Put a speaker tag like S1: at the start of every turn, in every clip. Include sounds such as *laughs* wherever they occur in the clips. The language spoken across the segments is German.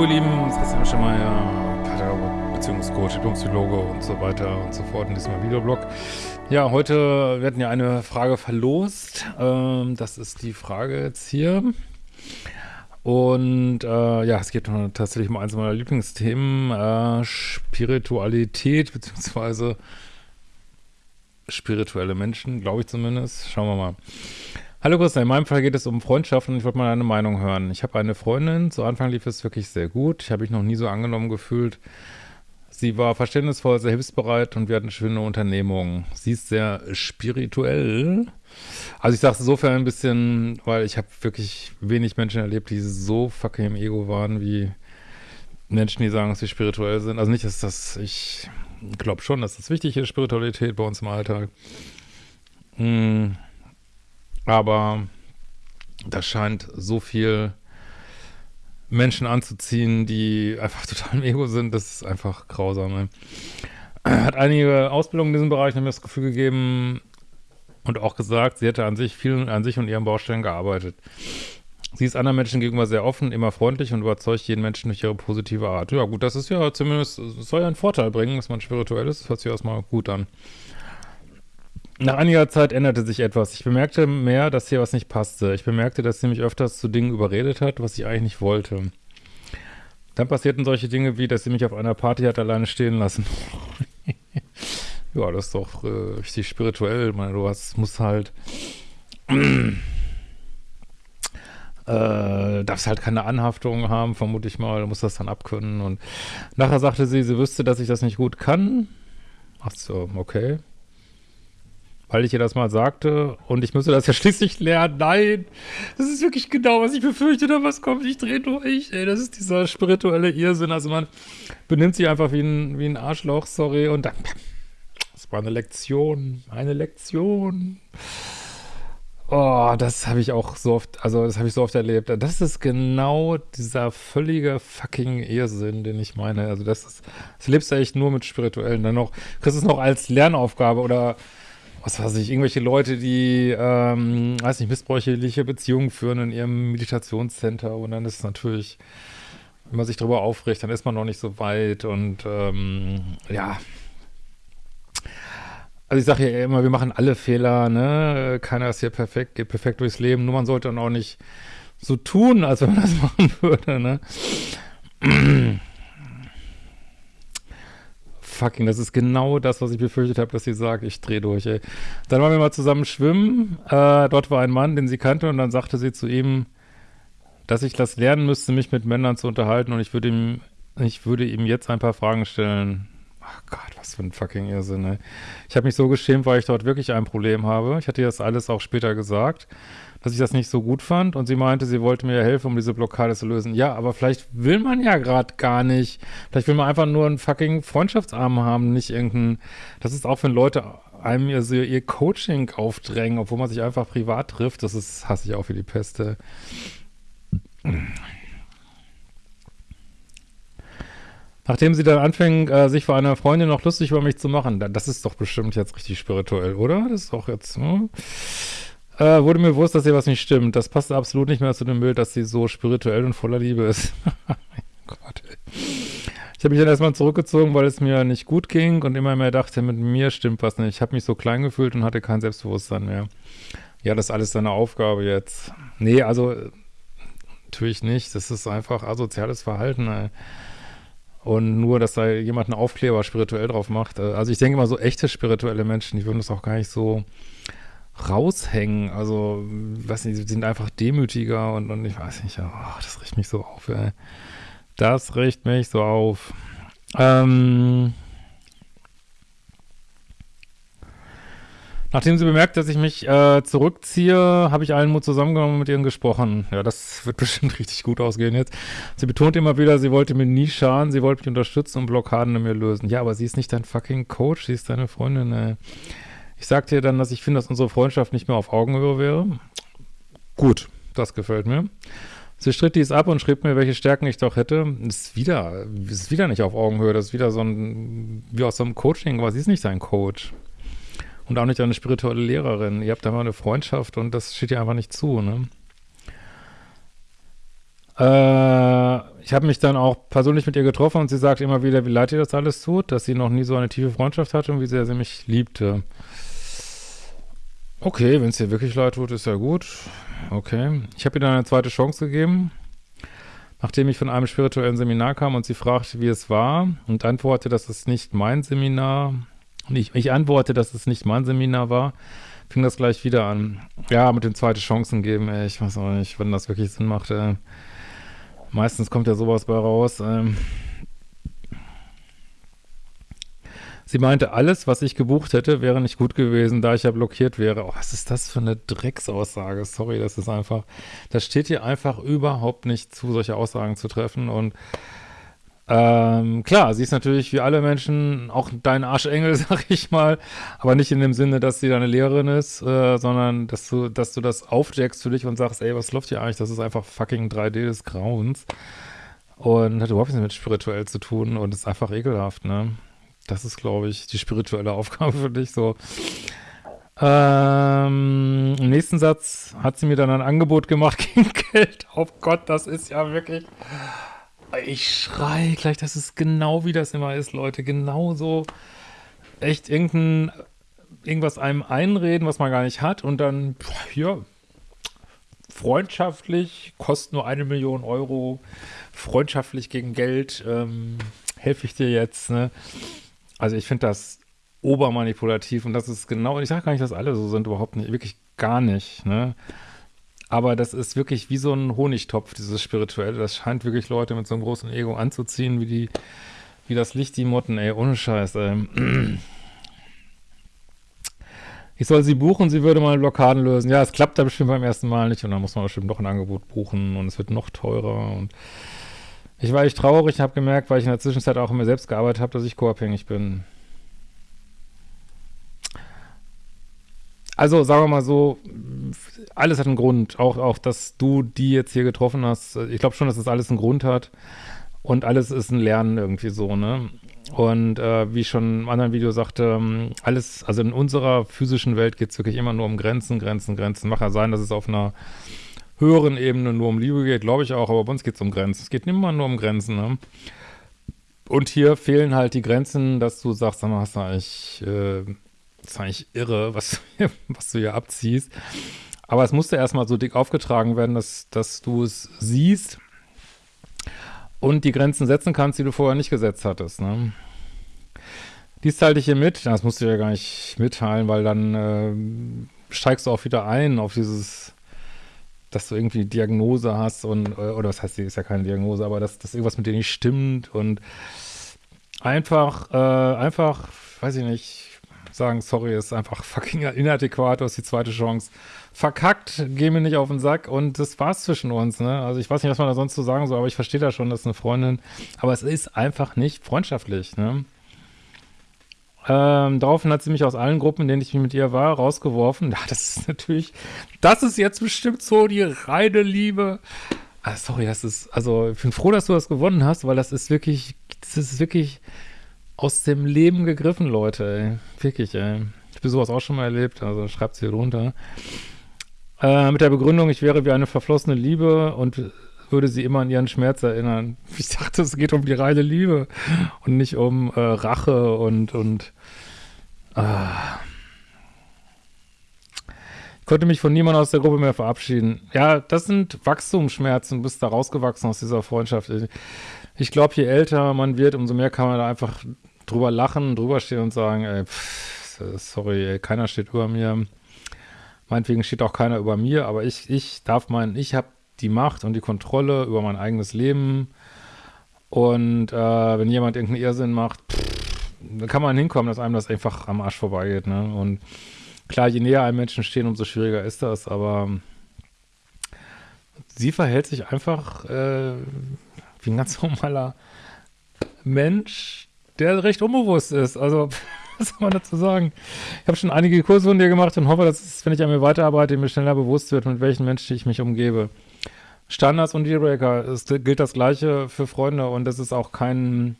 S1: Hallo ihr Lieben, das ist Christian Schemmer, Pater, Beziehungscoach, Diplompsychologe und so weiter und so fort in diesem Videoblog. Ja, heute werden ja eine Frage verlost. Ähm, das ist die Frage jetzt hier. Und äh, ja, es geht tatsächlich um eins meiner Lieblingsthemen, äh, Spiritualität, beziehungsweise spirituelle Menschen, glaube ich zumindest. Schauen wir mal. Hallo Christian, in meinem Fall geht es um Freundschaften und ich wollte mal deine Meinung hören. Ich habe eine Freundin, zu Anfang lief es wirklich sehr gut. Ich habe mich noch nie so angenommen gefühlt. Sie war verständnisvoll, sehr hilfsbereit und wir hatten schöne Unternehmungen. Sie ist sehr spirituell. Also ich sage es insofern ein bisschen, weil ich habe wirklich wenig Menschen erlebt, die so fucking im Ego waren, wie Menschen, die sagen, dass sie spirituell sind. Also nicht, dass das, ich glaube schon, dass das wichtig ist, Spiritualität bei uns im Alltag. Hm aber das scheint so viel Menschen anzuziehen, die einfach *laughs* total im Ego sind, das ist einfach grausam. Ey. Hat einige Ausbildungen in diesem Bereich, haben mir das Gefühl gegeben und auch gesagt, sie hätte an sich viel an sich und ihren Baustellen gearbeitet. Sie ist anderen Menschen gegenüber sehr offen, immer freundlich und überzeugt jeden Menschen durch ihre positive Art. Ja gut, das ist ja zumindest, soll ja einen Vorteil bringen, dass man spirituell ist, das hört sich erstmal gut an. Nach einiger Zeit änderte sich etwas. Ich bemerkte mehr, dass hier was nicht passte. Ich bemerkte, dass sie mich öfters zu Dingen überredet hat, was ich eigentlich nicht wollte. Dann passierten solche Dinge wie, dass sie mich auf einer Party hat alleine stehen lassen. *laughs* ja, das ist doch äh, richtig spirituell. Ich meine, du hast, musst halt *clears throat* äh, darfst halt keine Anhaftung haben, vermute ich mal, du musst das dann abkönnen. Und nachher sagte sie, sie wüsste, dass ich das nicht gut kann. Ach so, okay weil ich ihr das mal sagte und ich müsste das ja *laughs* schließlich lernen. Nein, das ist wirklich genau, was ich befürchtete, was kommt. Ich drehe durch. Ey, das ist dieser spirituelle Irrsinn. Also man benimmt sich einfach wie ein, wie ein Arschloch, sorry, und dann, das war eine Lektion, eine Lektion. Oh, das habe ich auch so oft, also das habe ich so oft erlebt. Das ist genau dieser völlige fucking Irrsinn, den ich meine. Also das ist, das lebst du echt nur mit Spirituellen. Dann noch, kriegst es noch als Lernaufgabe oder was weiß ich, irgendwelche Leute, die, ähm, weiß nicht, missbräuchliche Beziehungen führen in ihrem Meditationscenter und dann ist es natürlich, wenn man sich darüber aufregt, dann ist man noch nicht so weit und ähm, ja. Also ich sage ja immer, wir machen alle Fehler, ne? Keiner ist hier perfekt, geht perfekt durchs Leben, nur man sollte dann auch nicht so tun, als wenn man das *laughs* machen würde, ne? Fucking, das ist genau das, was ich befürchtet habe, dass sie sagt, ich drehe durch, ey. Dann waren wir mal zusammen schwimmen, äh, dort war ein Mann, den sie kannte und dann sagte sie zu ihm, dass ich das lernen müsste, mich mit Männern zu unterhalten und ich würde ihm, ich würde ihm jetzt ein paar Fragen stellen. Ach Gott, was für ein fucking Irrsinn, ey. Ich habe mich so geschämt, weil ich dort wirklich ein Problem habe. Ich hatte ihr das alles auch später gesagt dass ich das nicht so gut fand und sie meinte, sie wollte mir helfen, um diese Blockade zu lösen. Ja, aber vielleicht will man ja gerade gar nicht. Vielleicht will man einfach nur einen fucking Freundschaftsarm haben, nicht irgendeinen. Das ist auch, wenn Leute einem ihr, ihr Coaching aufdrängen, obwohl man sich einfach privat trifft. Das ist, hasse ich auch für die Peste. Nachdem sie dann anfing, äh, sich vor einer Freundin noch lustig über mich zu machen, das ist doch bestimmt jetzt richtig spirituell, oder? Das ist doch jetzt, hm? äh, wurde mir bewusst, dass hier was nicht stimmt. Das passt absolut nicht mehr zu dem Bild, dass sie so spirituell und voller Liebe ist. *laughs* Gott, ey. Ich habe mich dann erstmal zurückgezogen, weil es mir nicht gut ging und immer mehr dachte, mit mir stimmt was nicht. Ich habe mich so klein gefühlt und hatte kein Selbstbewusstsein mehr. Ja, das ist alles deine Aufgabe jetzt. Nee, also natürlich nicht. Das ist einfach asoziales Verhalten. Ey. Und nur, dass da jemand einen Aufkleber spirituell drauf macht. Äh, also ich denke immer so echte spirituelle Menschen, die würden das auch gar nicht so raushängen. Also, weiß nicht, sie sind einfach demütiger und, und ich weiß nicht, oh, das riecht mich so auf, ey. Das riecht mich so auf. Ähm, Nachdem sie bemerkt, dass ich mich äh, zurückziehe, habe ich allen Mut zusammengenommen und mit ihnen gesprochen. Ja, das *laughs* wird bestimmt richtig gut ausgehen jetzt. Sie betont immer wieder, sie wollte mir nie schaden, sie wollte mich unterstützen und Blockaden in mir lösen. Ja, aber sie ist nicht dein fucking Coach, sie ist deine Freundin, ey. Ich sagte ihr dann, dass ich finde, dass unsere Freundschaft nicht mehr auf Augenhöhe wäre. Gut, das gefällt mir. Sie stritt dies ab und schrieb mir, welche Stärken ich doch hätte. Das ist wieder, das ist wieder nicht auf Augenhöhe. Das ist wieder so ein, wie aus so einem Coaching, aber sie ist nicht dein Coach. Und auch nicht eine spirituelle Lehrerin. Ihr habt da mal eine Freundschaft und das steht ihr einfach nicht zu, ne? Äh, ich habe mich dann auch persönlich mit ihr getroffen und sie sagt immer wieder, wie leid ihr das alles tut, dass sie noch nie so eine tiefe Freundschaft hatte und wie sehr sie mich liebte. Okay, wenn es dir wirklich leid tut, ist ja gut. Okay. Ich habe ihr dann eine zweite Chance gegeben, nachdem ich von einem spirituellen Seminar kam und sie fragte, wie es war und antwortete, dass es nicht mein Seminar, ich, ich antworte, dass es nicht mein Seminar war, fing das gleich wieder an. Ja, mit den zweiten Chancen geben, ey, ich weiß auch nicht, wenn das wirklich Sinn macht. Ey. Meistens kommt ja sowas bei raus. Ähm, Sie meinte, alles, was ich gebucht hätte, wäre nicht gut gewesen, da ich ja blockiert wäre. Oh, was ist das für eine Drecksaussage? Sorry, das ist einfach, das steht hier einfach überhaupt nicht zu, solche Aussagen zu treffen. Und ähm, klar, sie ist natürlich wie alle Menschen auch dein Arschengel, *laughs* sag ich mal, aber nicht in dem Sinne, dass sie deine Lehrerin ist, äh, sondern dass du, dass du das aufjackst für dich und sagst, ey, was läuft hier eigentlich? Das ist einfach fucking 3D des Grauens. Und hat überhaupt nichts mit spirituell zu tun und ist einfach ekelhaft, ne? Das ist, glaube ich, die spirituelle *laughs* Aufgabe für dich. So. Ähm, Im nächsten Satz hat sie mir dann ein Angebot gemacht *laughs* gegen Geld. Oh Gott, das ist ja wirklich. Ich schrei gleich, das ist genau wie das immer ist, Leute. Genau so. Echt irgendein, irgendwas einem einreden, was man gar nicht hat und dann, ja, freundschaftlich, kostet nur eine Million Euro, freundschaftlich gegen Geld, ähm, helfe ich dir jetzt, ne? Also ich finde das obermanipulativ und das ist genau, ich sage gar nicht, dass alle so sind, überhaupt nicht, wirklich gar nicht, ne? Aber das ist wirklich wie so ein Honigtopf, dieses Spirituelle. Das scheint wirklich Leute mit so einem großen Ego anzuziehen, wie die, wie das Licht die Motten, ey, ohne Scheiß, ey. Ich soll sie buchen, sie würde mal Blockaden lösen. Ja, es klappt da bestimmt beim ersten Mal nicht und dann muss man bestimmt noch ein Angebot buchen und es wird noch teurer und ich war echt traurig, habe gemerkt, weil ich in der Zwischenzeit auch in mir selbst gearbeitet habe, dass ich co-abhängig bin. Also sagen wir mal so, alles hat einen Grund. Auch, auch, dass du die jetzt hier getroffen hast. Ich glaube schon, dass das alles einen Grund hat. Und alles ist ein Lernen irgendwie so, ne? Und äh, wie ich schon im anderen Video sagte, ähm, alles, also in unserer physischen Welt geht es wirklich immer nur um Grenzen, Grenzen, Grenzen. Mag ja sein, dass es auf einer höheren Ebene nur um Liebe geht, glaube ich auch, aber bei uns geht es um Grenzen. Es geht immer nur um Grenzen, ne? Und hier fehlen halt die Grenzen, dass du sagst, sag mal, hast du eigentlich, äh, ist eigentlich irre, was, *laughs* was du hier abziehst. Aber es musste erstmal so dick aufgetragen werden, dass, dass du es siehst und die Grenzen setzen kannst, die du vorher nicht gesetzt hattest, ne? Dies teile ich hier mit. Das musst du ja gar nicht mitteilen, weil dann äh, steigst du auch wieder ein auf dieses dass du irgendwie Diagnose hast und, äh, oder was heißt, die ist ja keine Diagnose, aber dass, dass irgendwas mit dir nicht stimmt und einfach, äh, einfach, weiß ich nicht, sagen, sorry, ist einfach fucking inadäquat, du hast die zweite Chance verkackt, geh mir nicht auf den Sack und das war's zwischen uns, ne? Also ich weiß nicht, was man da sonst zu so sagen soll, aber ich verstehe da schon, dass eine Freundin, aber es ist einfach nicht freundschaftlich, ne? Ähm, daraufhin hat sie mich aus allen Gruppen, in denen ich mit ihr war, rausgeworfen. Ja, das ist natürlich, das ist jetzt bestimmt so die reine Liebe. Ah, sorry, das ist, also ich bin froh, dass du das gewonnen hast, weil das ist wirklich, das ist wirklich aus dem Leben gegriffen, Leute, ey. Wirklich, ey. Ich habe sowas auch schon mal erlebt, also schreibt hier drunter. Äh, mit der Begründung, ich wäre wie eine verflossene Liebe und würde sie immer an ihren Schmerz erinnern. *laughs* Ich dachte, es geht um die reine Liebe und nicht um äh, Rache und, und äh. ich konnte mich von niemandem aus der Gruppe mehr verabschieden. Ja, das sind Wachstumsschmerzen, du bist da rausgewachsen aus dieser Freundschaft. Ich glaube, je älter man wird, umso mehr kann man da einfach drüber lachen, drüber stehen und sagen, ey, pff, sorry, ey, keiner steht über mir. Meinetwegen steht auch keiner über mir, aber ich, ich darf meinen, ich habe die Macht und die Kontrolle über mein eigenes Leben. Und äh, wenn jemand irgendeinen Irrsinn macht, dann kann man hinkommen, dass einem das einfach am Arsch vorbeigeht. Ne? Und klar, je näher einem Menschen stehen, umso schwieriger ist das. Aber sie verhält sich einfach äh, wie ein ganz *laughs* normaler Mensch, der recht unbewusst ist. Also, *laughs* was soll man dazu sagen? Ich habe schon einige Kurse von dir gemacht und hoffe, dass es, wenn ich an mir weiterarbeite, mir schneller bewusst wird, mit welchen Menschen ich mich umgebe. Standards und Dealbreaker, es gilt das Gleiche für Freunde und es ist auch kein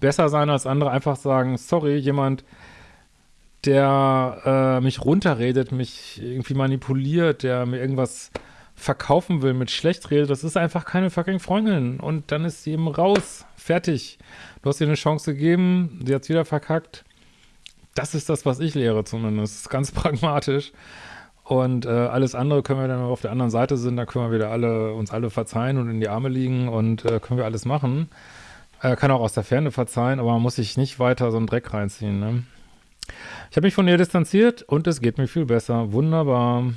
S1: besser sein als andere, einfach sagen, sorry, jemand, der äh, mich runterredet, mich irgendwie manipuliert, der mir irgendwas verkaufen will, mit schlecht redet, das ist einfach keine fucking Freundin. Und dann ist sie eben raus. Fertig. Du hast ihr eine Chance gegeben, sie hat es wieder verkackt. Das ist das, was ich lehre zumindest. Ganz *laughs* pragmatisch. Und äh, alles andere können wir dann, wenn auf der anderen Seite sind, da können wir wieder alle, uns alle verzeihen und in die Arme liegen und äh, können wir alles machen. Äh, kann auch aus der Ferne verzeihen, aber man muss sich nicht weiter so einen Dreck reinziehen. Ne? Ich habe mich von ihr distanziert und es geht mir viel besser. Wunderbar.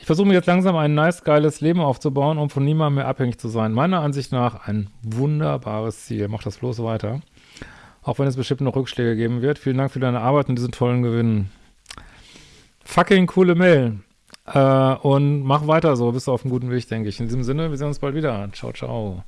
S1: Ich versuche mir jetzt langsam ein nice, geiles Leben aufzubauen, um von niemandem mehr abhängig zu sein. Meiner Ansicht nach ein wunderbares Ziel. Mach das bloß weiter. Auch wenn es bestimmt noch Rückschläge geben wird. Vielen Dank für deine Arbeit und diesen tollen Gewinn. Fucking coole Mail. Äh, und mach weiter so. Bist du auf einem guten Weg, denke ich. In diesem Sinne, wir sehen uns bald wieder. Ciao, ciao.